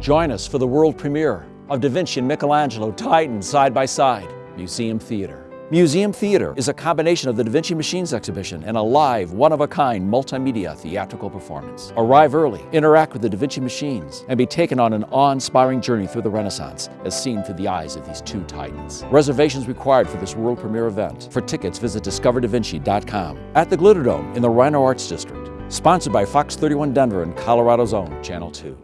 Join us for the world premiere of Da Vinci and Michelangelo Titan side by side, Museum Theater. Museum Theater is a combination of the Da Vinci Machines exhibition and a live, one-of-a-kind multimedia theatrical performance. Arrive early, interact with the Da Vinci Machines, and be taken on an awe-inspiring journey through the Renaissance as seen through the eyes of these two titans. Reservations required for this world premiere event. For tickets, visit discoverdavinci.com. At the Glitter Dome in the RiNo Arts District. Sponsored by Fox 31 Denver and Colorado's own Channel 2.